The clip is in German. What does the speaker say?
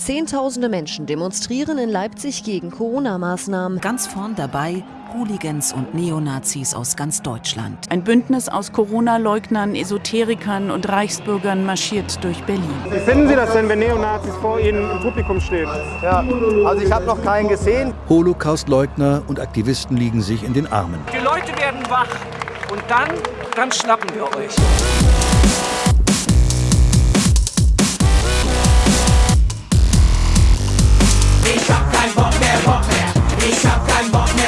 Zehntausende Menschen demonstrieren in Leipzig gegen Corona-Maßnahmen. Ganz vorn dabei Hooligans und Neonazis aus ganz Deutschland. Ein Bündnis aus Corona-Leugnern, Esoterikern und Reichsbürgern marschiert durch Berlin. Wie finden Sie das denn, wenn Neonazis vor Ihnen im Publikum stehen? Ja, also ich habe noch keinen gesehen. Holocaust-Leugner und Aktivisten liegen sich in den Armen. Die Leute werden wach und dann, dann schnappen wir euch. back